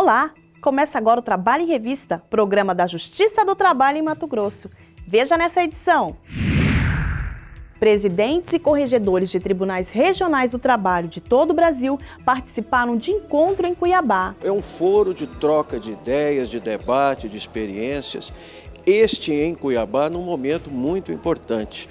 Olá! Começa agora o Trabalho em Revista, programa da Justiça do Trabalho em Mato Grosso. Veja nessa edição. Presidentes e corregedores de tribunais regionais do trabalho de todo o Brasil participaram de encontro em Cuiabá. É um foro de troca de ideias, de debate, de experiências. Este em Cuiabá num momento muito importante.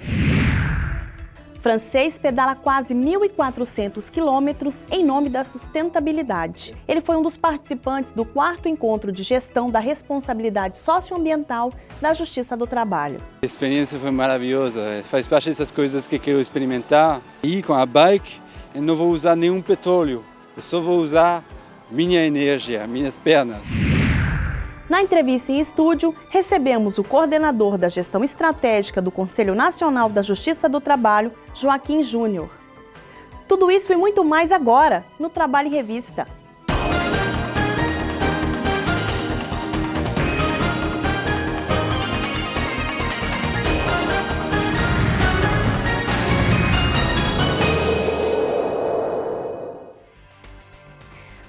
Francês pedala quase 1.400 quilômetros em nome da sustentabilidade. Ele foi um dos participantes do quarto encontro de gestão da responsabilidade socioambiental da Justiça do Trabalho. A experiência foi maravilhosa, faz parte dessas coisas que quero experimentar. E com a bike, eu não vou usar nenhum petróleo, eu só vou usar minha energia, minhas pernas. Na entrevista em estúdio, recebemos o coordenador da gestão estratégica do Conselho Nacional da Justiça do Trabalho, Joaquim Júnior. Tudo isso e muito mais agora, no Trabalho em Revista.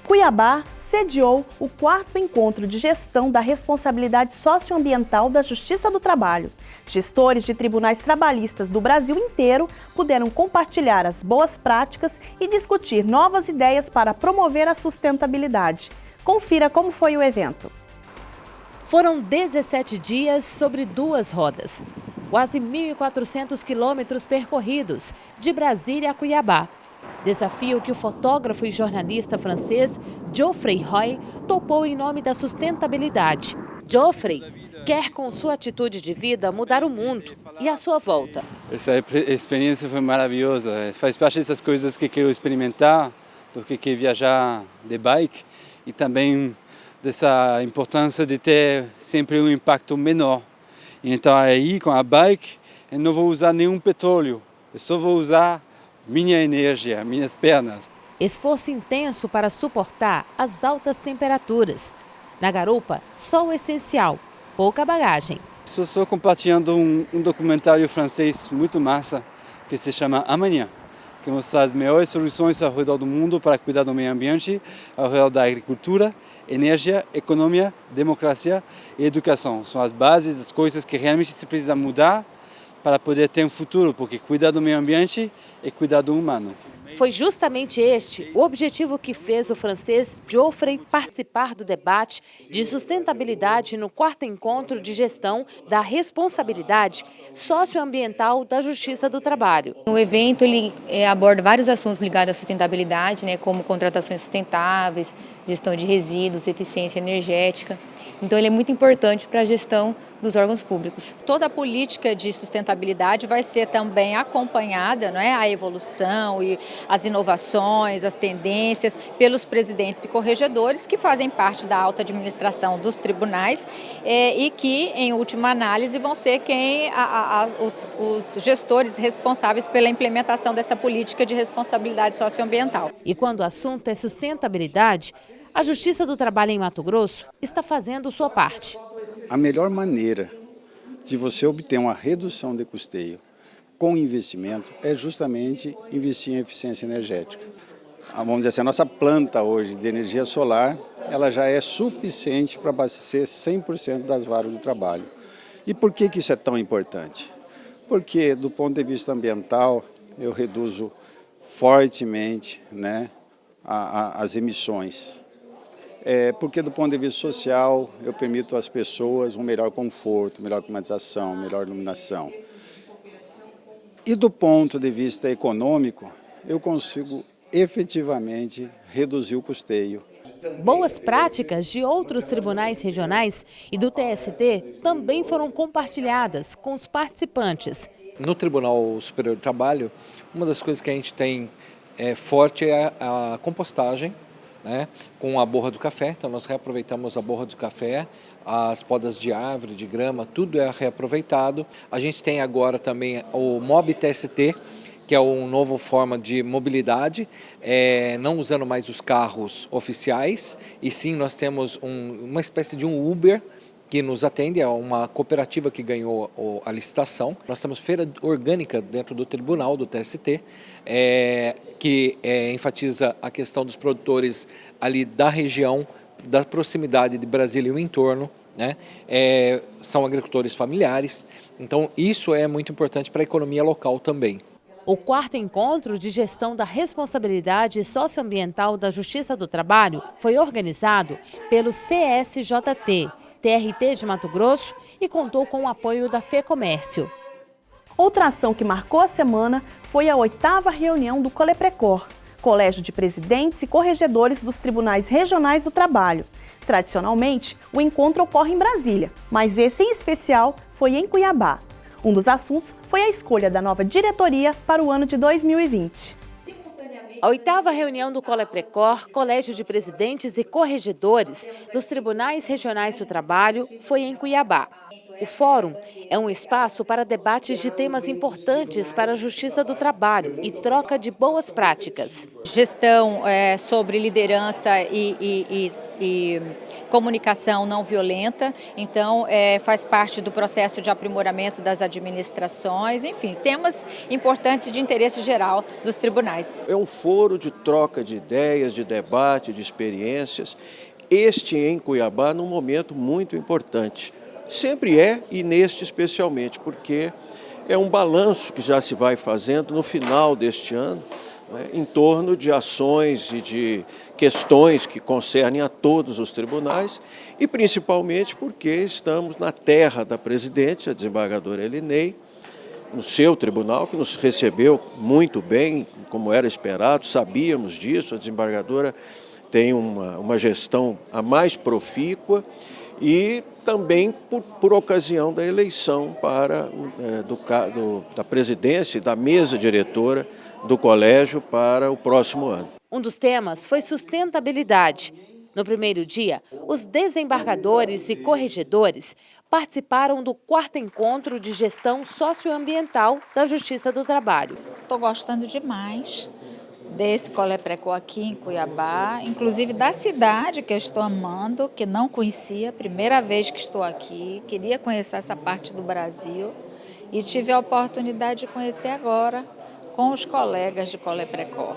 Cuiabá sediou o quarto encontro de gestão da responsabilidade socioambiental da Justiça do Trabalho. Gestores de tribunais trabalhistas do Brasil inteiro puderam compartilhar as boas práticas e discutir novas ideias para promover a sustentabilidade. Confira como foi o evento. Foram 17 dias sobre duas rodas, quase 1.400 quilômetros percorridos, de Brasília a Cuiabá. Desafio que o fotógrafo e jornalista francês Geoffrey Roy topou em nome da sustentabilidade. Geoffrey quer, com sua atitude de vida, mudar o mundo e a sua volta. Essa experiência foi maravilhosa, faz parte dessas coisas que quero experimentar, do que quer viajar de bike e também dessa importância de ter sempre um impacto menor. Então aí com a bike eu não vou usar nenhum petróleo, eu só vou usar minha energia, minhas pernas. Esforço intenso para suportar as altas temperaturas. Na garupa, só o essencial, pouca bagagem. Estou só compartilhando um, um documentário francês muito massa que se chama Amanhã, que mostra as melhores soluções ao redor do mundo para cuidar do meio ambiente, ao redor da agricultura, energia, economia, democracia e educação. São as bases das coisas que realmente se precisa mudar para poder ter um futuro, porque cuidar do meio ambiente é cuidar do humano. Foi justamente este o objetivo que fez o francês Geoffrey participar do debate de sustentabilidade no quarto encontro de gestão da responsabilidade socioambiental da Justiça do Trabalho. O evento ele é, aborda vários assuntos ligados à sustentabilidade, né, como contratações sustentáveis, gestão de resíduos, eficiência energética. Então ele é muito importante para a gestão dos órgãos públicos. Toda a política de sustentabilidade vai ser também acompanhada, não é, a evolução e as inovações, as tendências pelos presidentes e corregedores que fazem parte da alta administração dos tribunais é, e que, em última análise, vão ser quem a, a, os, os gestores responsáveis pela implementação dessa política de responsabilidade socioambiental. E quando o assunto é sustentabilidade, a Justiça do Trabalho em Mato Grosso está fazendo sua parte. A melhor maneira de você obter uma redução de custeio com investimento é justamente investir em eficiência energética. Vamos dizer assim, a nossa planta hoje de energia solar, ela já é suficiente para abastecer 100% das varas de trabalho. E por que, que isso é tão importante? Porque do ponto de vista ambiental, eu reduzo fortemente né, a, a, as emissões é, porque do ponto de vista social eu permito às pessoas um melhor conforto, melhor climatização, melhor iluminação. E do ponto de vista econômico, eu consigo efetivamente reduzir o custeio. Boas práticas de outros tribunais regionais e do TST também foram compartilhadas com os participantes. No Tribunal Superior do Trabalho, uma das coisas que a gente tem é, forte é a, a compostagem, né, com a borra do café, então nós reaproveitamos a borra do café, as podas de árvore, de grama, tudo é reaproveitado. A gente tem agora também o MOB TST, que é uma nova forma de mobilidade, é, não usando mais os carros oficiais, e sim nós temos um, uma espécie de um Uber, que nos atende, é uma cooperativa que ganhou a licitação. Nós temos feira orgânica dentro do tribunal, do TST, é, que é, enfatiza a questão dos produtores ali da região da proximidade de Brasília e o entorno, né? É, são agricultores familiares, então isso é muito importante para a economia local também. O quarto encontro de gestão da responsabilidade socioambiental da Justiça do Trabalho foi organizado pelo CSJT, TRT de Mato Grosso e contou com o apoio da FEComércio. Outra ação que marcou a semana foi a oitava reunião do Coleprecor, Colégio de Presidentes e Corregedores dos Tribunais Regionais do Trabalho. Tradicionalmente, o encontro ocorre em Brasília, mas esse em especial foi em Cuiabá. Um dos assuntos foi a escolha da nova diretoria para o ano de 2020. A oitava reunião do Coleprecor, Colégio de Presidentes e Corregedores dos Tribunais Regionais do Trabalho, foi em Cuiabá. O fórum é um espaço para debates de temas importantes para a justiça do trabalho e troca de boas práticas. Gestão é, sobre liderança e, e, e, e comunicação não violenta, então é, faz parte do processo de aprimoramento das administrações, enfim, temas importantes de interesse geral dos tribunais. É um foro de troca de ideias, de debate, de experiências, este em Cuiabá num momento muito importante. Sempre é e neste especialmente, porque é um balanço que já se vai fazendo no final deste ano, né, em torno de ações e de questões que concernem a todos os tribunais e principalmente porque estamos na terra da presidente, a desembargadora Elinei, no seu tribunal, que nos recebeu muito bem, como era esperado, sabíamos disso, a desembargadora tem uma, uma gestão a mais profícua e também por, por ocasião da eleição para, é, do, do, da presidência e da mesa diretora do colégio para o próximo ano. Um dos temas foi sustentabilidade. No primeiro dia, os desembargadores e corregedores participaram do quarto encontro de gestão socioambiental da Justiça do Trabalho. Estou gostando demais desse Coleprecô aqui em Cuiabá, inclusive da cidade que eu estou amando, que não conhecia, primeira vez que estou aqui, queria conhecer essa parte do Brasil e tive a oportunidade de conhecer agora com os colegas de Coleprecó.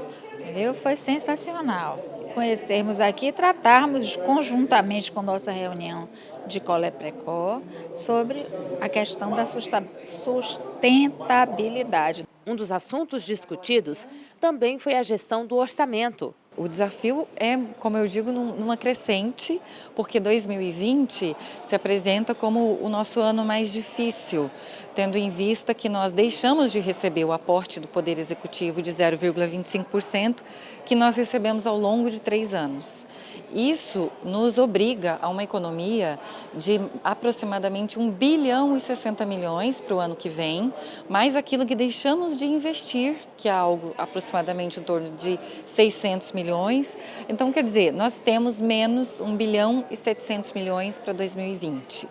Viu? Foi sensacional conhecermos aqui e tratarmos conjuntamente com nossa reunião de Coleprecó sobre a questão da sustentabilidade. Um dos assuntos discutidos também foi a gestão do orçamento. O desafio é, como eu digo, numa crescente, porque 2020 se apresenta como o nosso ano mais difícil, tendo em vista que nós deixamos de receber o aporte do Poder Executivo de 0,25%, que nós recebemos ao longo de três anos. Isso nos obriga a uma economia de aproximadamente 1 bilhão e 60 milhões para o ano que vem, mais aquilo que deixamos de investir, que é algo aproximadamente em torno de 600 milhões. Então, quer dizer, nós temos menos 1 bilhão e 700 milhões para 2020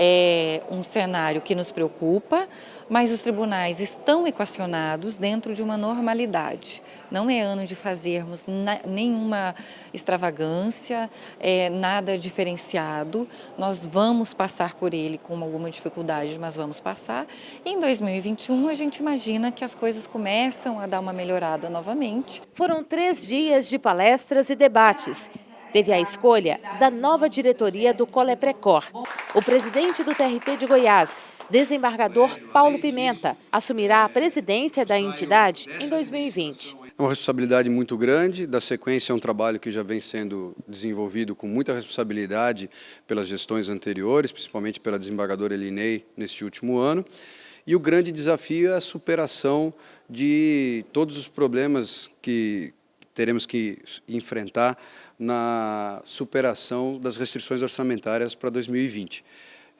é um cenário que nos preocupa, mas os tribunais estão equacionados dentro de uma normalidade. Não é ano de fazermos nenhuma extravagância, é, nada diferenciado. Nós vamos passar por ele com alguma dificuldade, mas vamos passar. E em 2021 a gente imagina que as coisas começam a dar uma melhorada novamente. Foram três dias de palestras e debates teve a escolha da nova diretoria do Coleprecor. O presidente do TRT de Goiás, desembargador Paulo Pimenta, assumirá a presidência da entidade em 2020. É uma responsabilidade muito grande, da sequência é um trabalho que já vem sendo desenvolvido com muita responsabilidade pelas gestões anteriores, principalmente pela desembargadora Elinei neste último ano. E o grande desafio é a superação de todos os problemas que teremos que enfrentar na superação das restrições orçamentárias para 2020.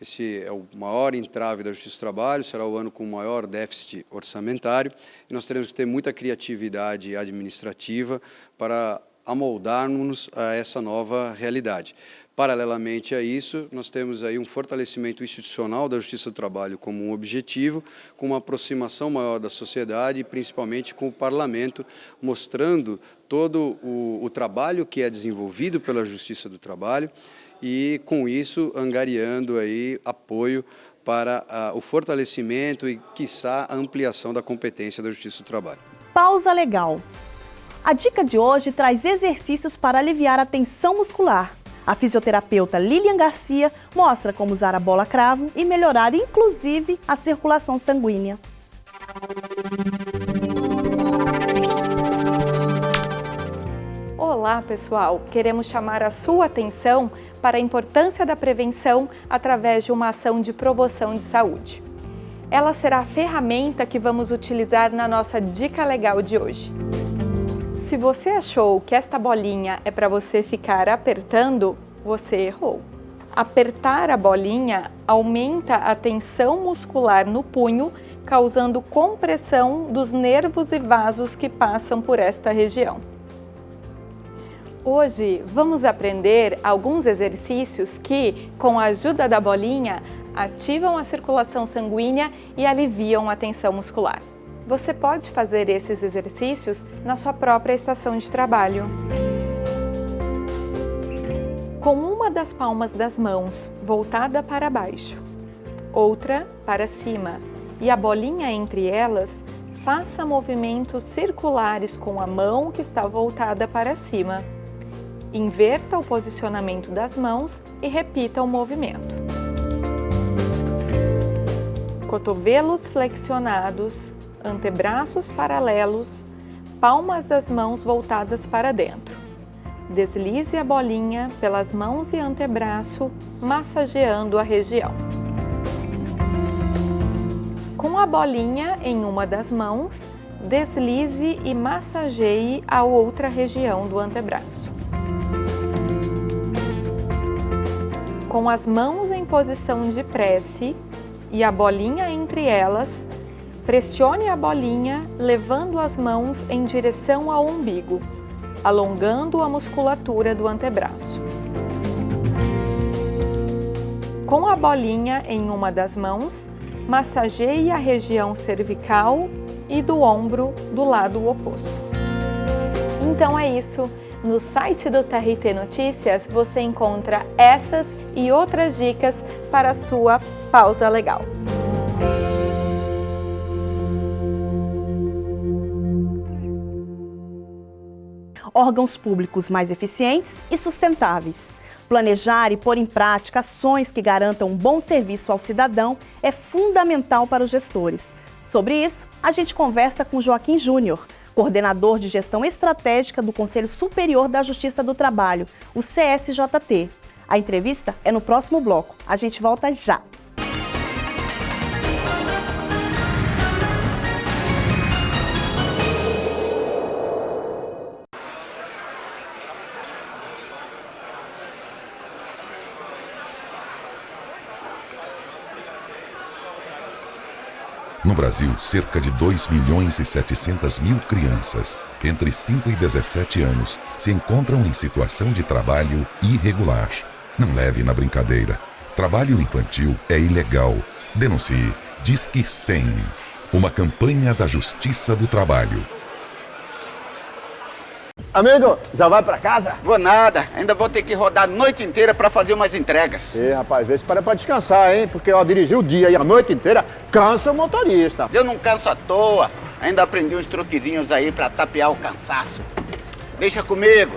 Esse é o maior entrave da Justiça do Trabalho, será o ano com o maior déficit orçamentário e nós teremos que ter muita criatividade administrativa para amoldarmos a essa nova realidade. Paralelamente a isso, nós temos aí um fortalecimento institucional da Justiça do Trabalho como um objetivo, com uma aproximação maior da sociedade, principalmente com o Parlamento, mostrando todo o, o trabalho que é desenvolvido pela Justiça do Trabalho e, com isso, angariando aí apoio para uh, o fortalecimento e, quiçá, a ampliação da competência da Justiça do Trabalho. Pausa legal. A dica de hoje traz exercícios para aliviar a tensão muscular A fisioterapeuta Lilian Garcia mostra como usar a bola cravo e melhorar inclusive a circulação sanguínea. Olá, pessoal! Queremos chamar a sua atenção para a importância da prevenção através de uma ação de promoção de saúde. Ela será a ferramenta que vamos utilizar na nossa dica legal de hoje. Se você achou que esta bolinha é para você ficar apertando, você errou. Apertar a bolinha aumenta a tensão muscular no punho, causando compressão dos nervos e vasos que passam por esta região. Hoje vamos aprender alguns exercícios que, com a ajuda da bolinha, ativam a circulação sanguínea e aliviam a tensão muscular. Você pode fazer esses exercícios na sua própria estação de trabalho. Com uma das palmas das mãos voltada para baixo, outra para cima e a bolinha entre elas, faça movimentos circulares com a mão que está voltada para cima. Inverta o posicionamento das mãos e repita o movimento. Cotovelos flexionados, antebraços paralelos, palmas das mãos voltadas para dentro. Deslize a bolinha pelas mãos e antebraço, massageando a região. Com a bolinha em uma das mãos, deslize e massageie a outra região do antebraço. Com as mãos em posição de prece e a bolinha entre elas, pressione a bolinha levando as mãos em direção ao umbigo, alongando a musculatura do antebraço. Com a bolinha em uma das mãos, massageie a região cervical e do ombro do lado oposto. Então é isso! No site do TRT Notícias você encontra essas e outras dicas para a sua pausa legal. Órgãos públicos mais eficientes e sustentáveis. Planejar e pôr em prática ações que garantam um bom serviço ao cidadão é fundamental para os gestores. Sobre isso, a gente conversa com Joaquim Júnior, coordenador de gestão estratégica do Conselho Superior da Justiça do Trabalho, o CSJT. A entrevista é no próximo bloco. A gente volta já. Brasil, cerca de 2 milhões e 700 mil crianças entre 5 e 17 anos se encontram em situação de trabalho irregular. Não leve na brincadeira. Trabalho infantil é ilegal. Denuncie. Disque 100. Uma campanha da Justiça do Trabalho. Amigo, já vai pra casa? Vou nada, ainda vou ter que rodar a noite inteira pra fazer umas entregas. Sim, rapaz, vê se para pra descansar, hein? Porque, ó, dirigir o dia e a noite inteira cansa o motorista. Eu não canso à toa, ainda aprendi uns truquezinhos aí pra tapear o cansaço. Deixa comigo.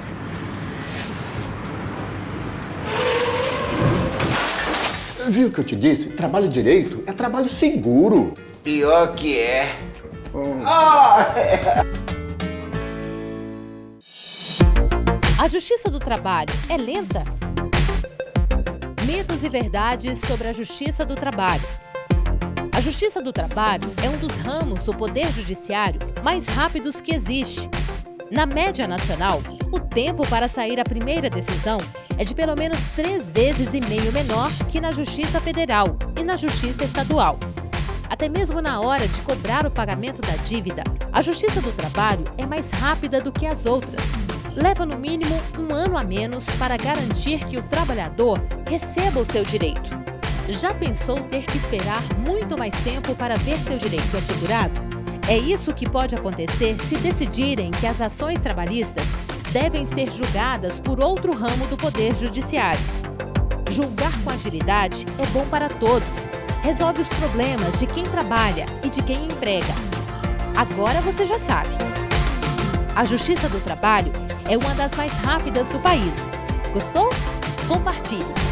Viu o que eu te disse? Trabalho direito é trabalho seguro. Pior que é. Hum. Ah, é. A justiça do trabalho é lenta? Mitos e verdades sobre a justiça do trabalho. A justiça do trabalho é um dos ramos do poder judiciário mais rápidos que existe. Na média nacional, o tempo para sair a primeira decisão é de pelo menos três vezes e meio menor que na Justiça Federal e na Justiça Estadual. Até mesmo na hora de cobrar o pagamento da dívida, a Justiça do Trabalho é mais rápida do que as outras. Leva no mínimo um ano a menos para garantir que o trabalhador receba o seu direito. Já pensou ter que esperar muito mais tempo para ver seu direito assegurado? É isso que pode acontecer se decidirem que as ações trabalhistas devem ser julgadas por outro ramo do Poder Judiciário. Julgar com agilidade é bom para todos. Resolve os problemas de quem trabalha e de quem emprega. Agora você já sabe. A Justiça do Trabalho é uma das mais rápidas do país. Gostou? compartilhe.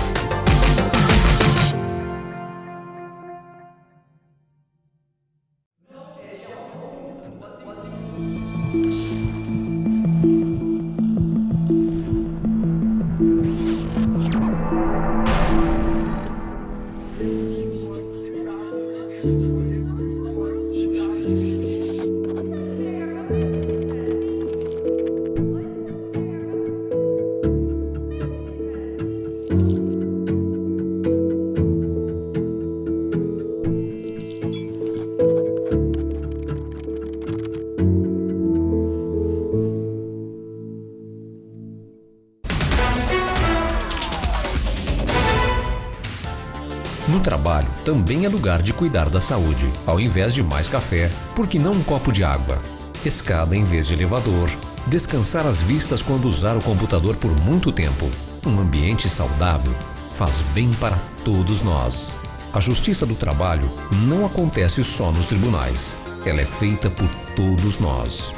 Também é lugar de cuidar da saúde. Ao invés de mais café, por que não um copo de água? Escada em vez de elevador. Descansar as vistas quando usar o computador por muito tempo. Um ambiente saudável faz bem para todos nós. A justiça do trabalho não acontece só nos tribunais. Ela é feita por todos nós.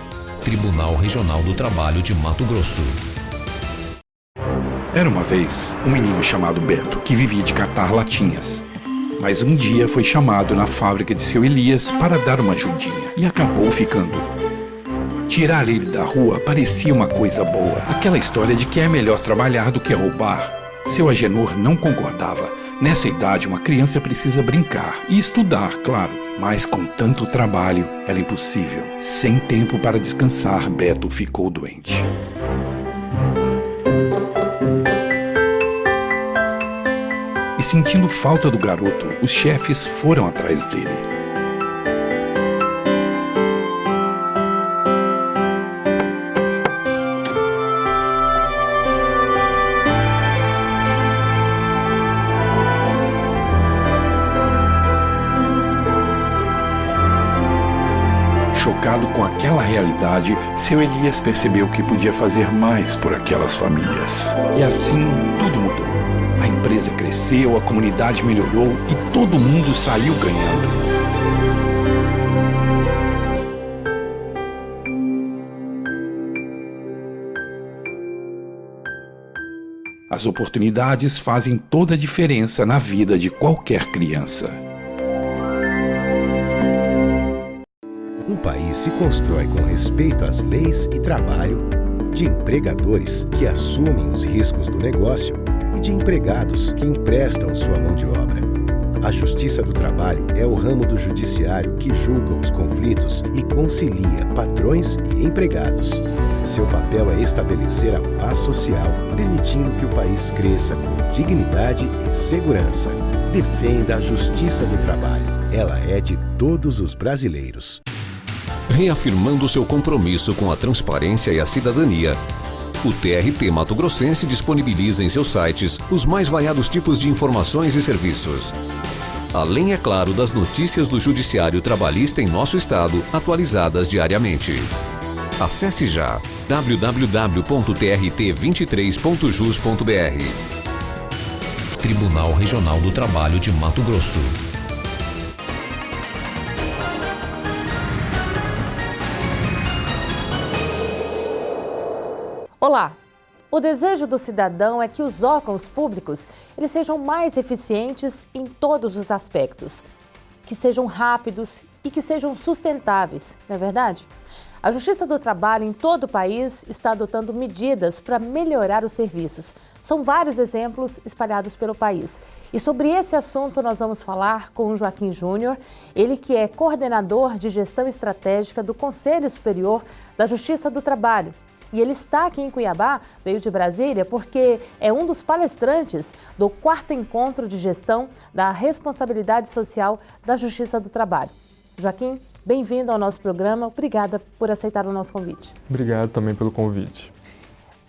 Tribunal Regional do Trabalho de Mato Grosso. Era uma vez um menino chamado Beto que vivia de catar latinhas. Mas um dia foi chamado na fábrica de seu Elias para dar uma ajudinha e acabou ficando. Tirar ele da rua parecia uma coisa boa. Aquela história de que é melhor trabalhar do que roubar. Seu Agenor não concordava. Nessa idade, uma criança precisa brincar e estudar, claro. Mas com tanto trabalho, era impossível. Sem tempo para descansar, Beto ficou doente. E sentindo falta do garoto, os chefes foram atrás dele. Chocado com aquela realidade, seu Elias percebeu que podia fazer mais por aquelas famílias. E assim tudo mudou. A empresa cresceu, a comunidade melhorou e todo mundo saiu ganhando. As oportunidades fazem toda a diferença na vida de qualquer criança. Um país se constrói com respeito às leis e trabalho, de empregadores que assumem os riscos do negócio e de empregados que emprestam sua mão de obra. A Justiça do Trabalho é o ramo do judiciário que julga os conflitos e concilia patrões e empregados. Seu papel é estabelecer a paz social, permitindo que o país cresça com dignidade e segurança. Defenda a Justiça do Trabalho. Ela é de todos os brasileiros. Reafirmando seu compromisso com a transparência e a cidadania, o TRT Mato Grossense disponibiliza em seus sites os mais variados tipos de informações e serviços. Além, é claro, das notícias do Judiciário Trabalhista em nosso estado, atualizadas diariamente. Acesse já www.trt23.jus.br Tribunal Regional do Trabalho de Mato Grosso. Olá! O desejo do cidadão é que os órgãos públicos eles sejam mais eficientes em todos os aspectos, que sejam rápidos e que sejam sustentáveis, não é verdade? A Justiça do Trabalho em todo o país está adotando medidas para melhorar os serviços. São vários exemplos espalhados pelo país. E sobre esse assunto nós vamos falar com o Joaquim Júnior, ele que é coordenador de gestão estratégica do Conselho Superior da Justiça do Trabalho. E ele está aqui em Cuiabá, veio de Brasília, porque é um dos palestrantes do quarto encontro de gestão da responsabilidade social da Justiça do Trabalho. Joaquim, bem-vindo ao nosso programa. Obrigada por aceitar o nosso convite. Obrigado também pelo convite.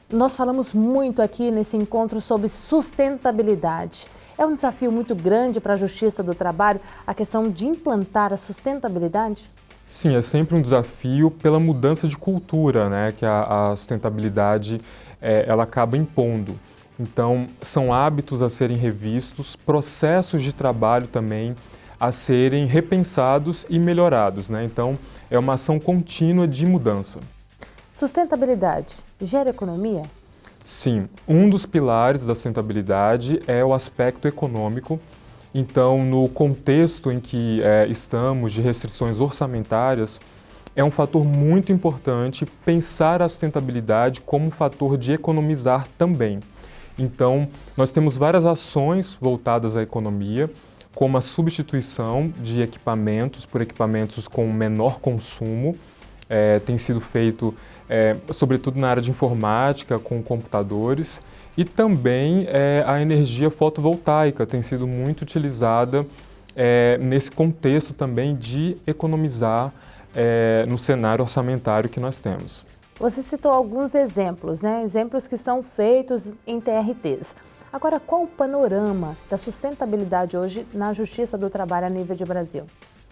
Nós falamos muito aqui nesse encontro sobre sustentabilidade. É um desafio muito grande para a Justiça do Trabalho a questão de implantar a sustentabilidade? Sim, é sempre um desafio pela mudança de cultura né, que a, a sustentabilidade é, ela acaba impondo. Então, são hábitos a serem revistos, processos de trabalho também a serem repensados e melhorados. Né? Então, é uma ação contínua de mudança. Sustentabilidade gera economia? Sim, um dos pilares da sustentabilidade é o aspecto econômico. Então, no contexto em que é, estamos de restrições orçamentárias, é um fator muito importante pensar a sustentabilidade como um fator de economizar também. Então, nós temos várias ações voltadas à economia, como a substituição de equipamentos por equipamentos com menor consumo, é, tem sido feito é, sobretudo na área de informática, com computadores, e também é, a energia fotovoltaica tem sido muito utilizada é, nesse contexto também de economizar é, no cenário orçamentário que nós temos. Você citou alguns exemplos, né? exemplos que são feitos em TRTs. Agora, qual o panorama da sustentabilidade hoje na Justiça do Trabalho a nível de Brasil?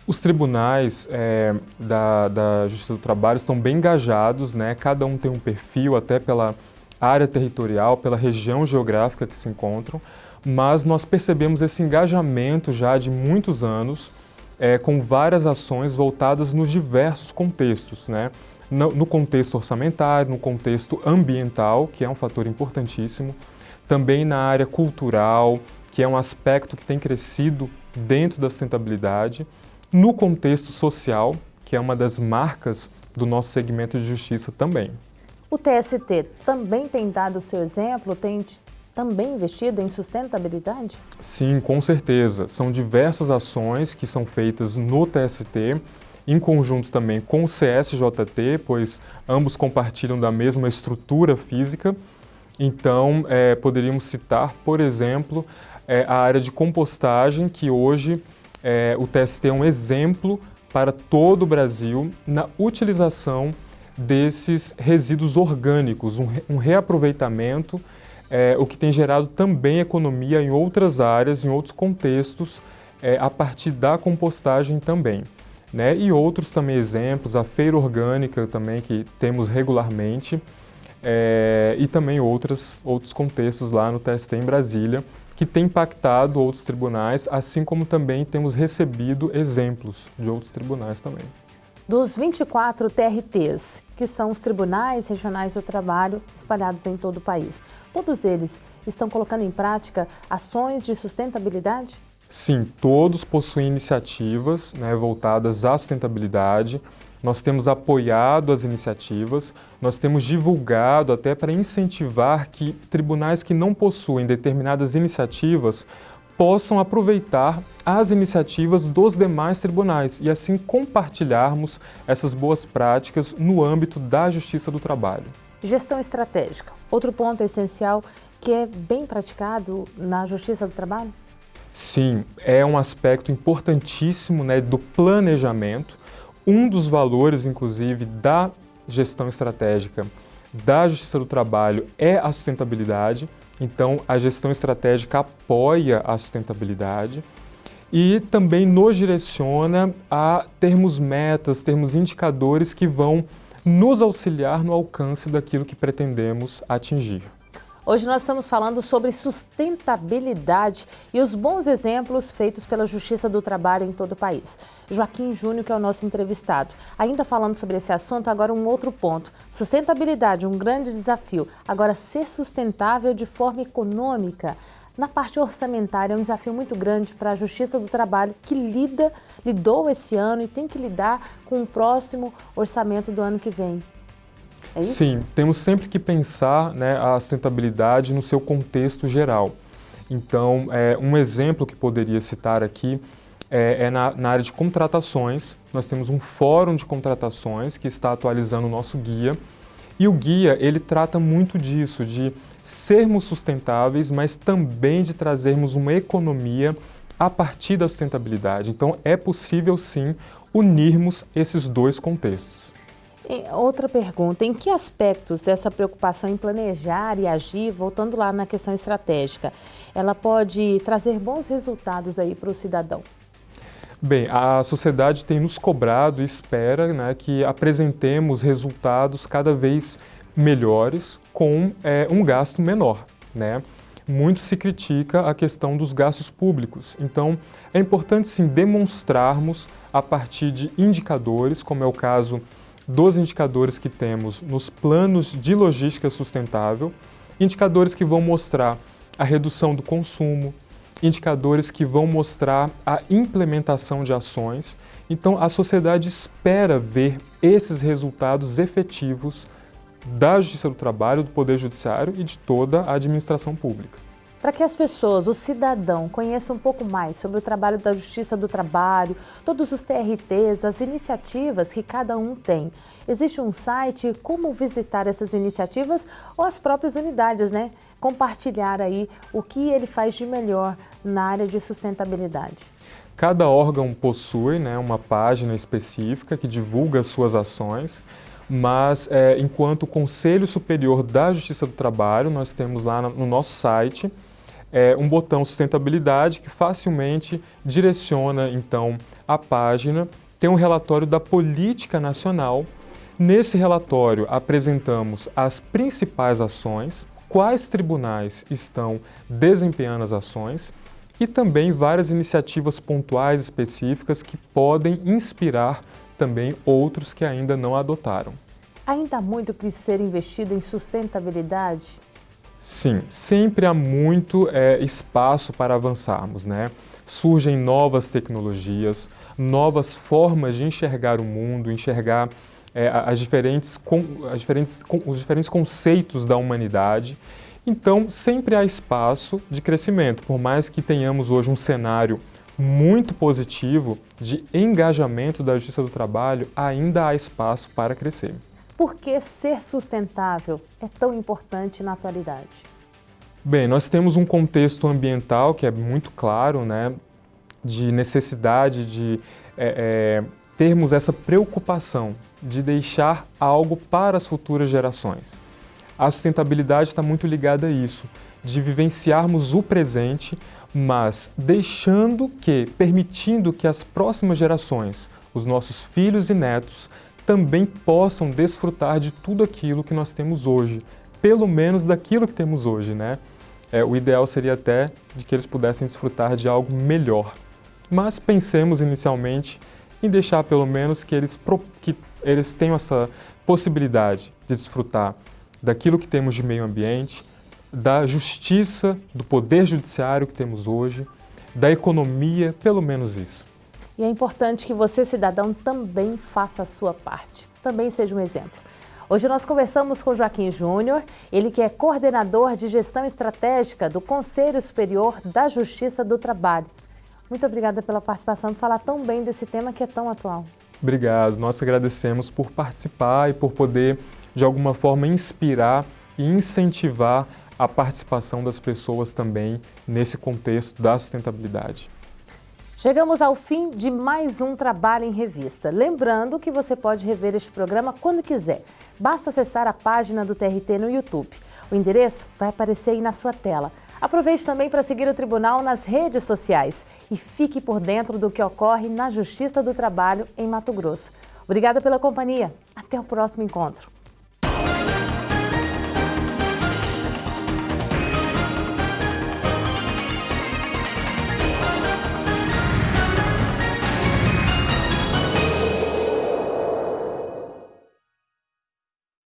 Os tribunais é, da, da, Justiça do Trabalho estão bem engajados, né? cada um tem um perfil, até pela área territorial, pela região geográfica que se encontram, mas nós percebemos esse engajamento já de muitos anos, é, com várias ações voltadas nos diversos contextos, né? no, no contexto orçamentário, no contexto ambiental, que é um fator importantíssimo, também na área cultural, que é um aspecto que tem crescido dentro da sustentabilidade, no contexto social, que é uma das marcas do nosso segmento de justiça também. O TST também tem dado o seu exemplo, tem também investido em sustentabilidade? Sim, com certeza. São diversas ações que são feitas no TST, em conjunto também com o CSJT, pois ambos compartilham da mesma estrutura física. Então, é, poderíamos citar, por exemplo, é, a área de compostagem, que hoje é, o TST é um exemplo para todo o Brasil na utilização desses resíduos orgânicos, um, um reaproveitamento, é, o que tem gerado também economia em outras áreas, em outros contextos, é, a partir da compostagem também. Né? E outros também exemplos, a feira orgânica também, que temos regularmente, é, e também outras, outros contextos lá no TST em Brasília, que tem impactado outros tribunais, assim como também temos recebido exemplos de outros tribunais também. Dos 24 TRTs, que são os Tribunais Regionais do Trabalho espalhados em todo o país, todos eles estão colocando em prática ações de sustentabilidade? Sim, todos possuem iniciativas né, voltadas à sustentabilidade, nós temos apoiado as iniciativas, nós temos divulgado até para incentivar que tribunais que não possuem determinadas iniciativas possam aproveitar as iniciativas dos demais tribunais e assim compartilharmos essas boas práticas no âmbito da Justiça do Trabalho. Gestão estratégica, outro ponto essencial que é bem praticado na Justiça do Trabalho? Sim, é um aspecto importantíssimo né, do planejamento um dos valores, inclusive, da gestão estratégica da Justiça do Trabalho é a sustentabilidade. Então, a gestão estratégica apoia a sustentabilidade e também nos direciona a termos metas, termos indicadores que vão nos auxiliar no alcance daquilo que pretendemos atingir. Hoje nós estamos falando sobre sustentabilidade e os bons exemplos feitos pela Justiça do Trabalho em todo o país. Joaquim Júnior, que é o nosso entrevistado. Ainda falando sobre esse assunto, agora um outro ponto. Sustentabilidade, um grande desafio. Agora, ser sustentável de forma econômica. Na parte orçamentária é um desafio muito grande para a Justiça do Trabalho, que lida, lidou esse ano e tem que lidar com o próximo orçamento do ano que vem. É? Sim, temos sempre que pensar né, a sustentabilidade no seu contexto geral. Então, é, um exemplo que poderia citar aqui é, é na, na, área de contratações. Nós temos um fórum de contratações que está atualizando o nosso guia. E o guia, ele trata muito disso, de sermos sustentáveis, mas também de trazermos uma economia a partir da sustentabilidade. Então, é possível, sim, unirmos esses dois contextos. Outra pergunta, em que aspectos essa preocupação em planejar e agir, voltando lá na questão estratégica, ela pode trazer bons resultados aí para o cidadão? Bem, a sociedade tem nos cobrado e espera né, que apresentemos resultados cada vez melhores com é, um gasto menor. Né? Muito se critica a questão dos gastos públicos, então é importante sim demonstrarmos a partir de indicadores, como é o caso dos indicadores que temos nos planos de logística sustentável, indicadores que vão mostrar a redução do consumo, indicadores que vão mostrar a implementação de ações. Então, a sociedade espera ver esses resultados efetivos da Justiça do Trabalho, do Poder Judiciário e de toda a administração pública. Para que as pessoas, o cidadão, conheçam um pouco mais sobre o trabalho da Justiça do Trabalho, todos os TRTs, as iniciativas que cada um tem. Existe um site, como visitar essas iniciativas ou as próprias unidades, né? Compartilhar aí o que ele faz de melhor na área de sustentabilidade. Cada órgão possui né, uma página específica que divulga as suas ações, mas é, enquanto Conselho Superior da Justiça do Trabalho, nós temos lá no nosso site é, um botão sustentabilidade que facilmente direciona então a página, tem um relatório da política nacional. Nesse relatório apresentamos as principais ações, quais tribunais estão desempenhando as ações e também várias iniciativas pontuais específicas que podem inspirar também outros que ainda não adotaram. Ainda há muito que ser investido em sustentabilidade? Sim, sempre há muito é, espaço para avançarmos, né? Surgem novas tecnologias, novas formas de enxergar o mundo, enxergar é, as diferentes, as diferentes, os diferentes conceitos da humanidade então, sempre há espaço de crescimento, por mais que tenhamos hoje um cenário muito positivo de engajamento da Justiça do Trabalho, ainda há espaço para crescer. Por que ser sustentável é tão importante na atualidade? Bem, nós temos um contexto ambiental que é muito claro, né, de necessidade de é, é, termos essa preocupação de deixar algo para as futuras gerações. A sustentabilidade está muito ligada a isso, de vivenciarmos o presente, mas deixando que, permitindo que as próximas gerações, os nossos filhos e netos, também possam desfrutar de tudo aquilo que nós temos hoje, pelo menos daquilo que temos hoje, né? É, o ideal seria até de que eles pudessem desfrutar de algo melhor. Mas pensemos inicialmente em deixar pelo menos que eles, que eles tenham essa possibilidade de desfrutar daquilo que temos de meio ambiente, da justiça, do poder judiciário que temos hoje, da economia, pelo menos isso. E é importante que você, cidadão, também faça a sua parte, também seja um exemplo. Hoje nós conversamos com Joaquim Júnior, ele que é coordenador de gestão estratégica do Conselho Superior da Justiça do Trabalho. Muito obrigada pela participação e falar tão bem desse tema que é tão atual. Obrigado, nós agradecemos por participar e por poder de alguma forma inspirar e incentivar a participação das pessoas também nesse contexto da sustentabilidade. Chegamos ao fim de mais um Trabalho em Revista. Lembrando que você pode rever este programa quando quiser. Basta acessar a página do TRT no YouTube. O endereço vai aparecer aí na sua tela. Aproveite também para seguir o Tribunal nas redes sociais e fique por dentro do que ocorre na Justiça do Trabalho em Mato Grosso. Obrigada pela companhia. Até o próximo encontro.